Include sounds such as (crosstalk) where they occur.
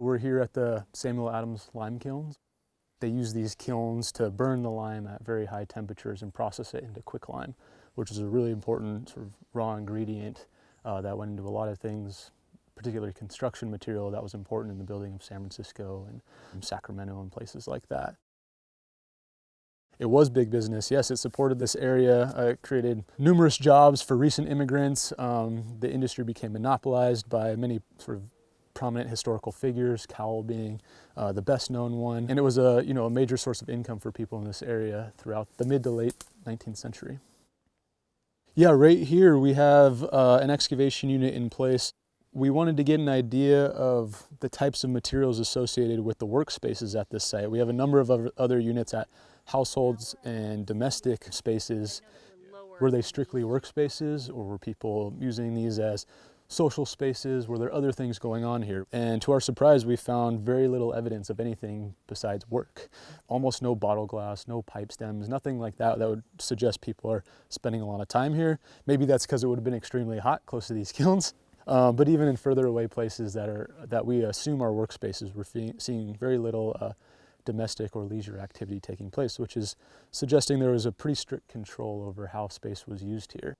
We're here at the Samuel Adams lime kilns. They use these kilns to burn the lime at very high temperatures and process it into quicklime, which is a really important sort of raw ingredient uh, that went into a lot of things, particularly construction material that was important in the building of San Francisco and Sacramento and places like that. It was big business. Yes, it supported this area. Uh, it created numerous jobs for recent immigrants. Um, the industry became monopolized by many sort of prominent historical figures, Cowell being uh, the best known one. And it was a, you know, a major source of income for people in this area throughout the mid to late 19th century. Yeah, right here we have uh, an excavation unit in place. We wanted to get an idea of the types of materials associated with the workspaces at this site. We have a number of other units at households and domestic spaces. Were they strictly workspaces or were people using these as social spaces? Were there other things going on here? And to our surprise, we found very little evidence of anything besides work. Almost no bottle glass, no pipe stems, nothing like that that would suggest people are spending a lot of time here. Maybe that's because it would have been extremely hot close to these (laughs) kilns. Um, but even in further away places that are that we assume are workspaces, we're seeing very little uh, domestic or leisure activity taking place, which is suggesting there was a pretty strict control over how space was used here.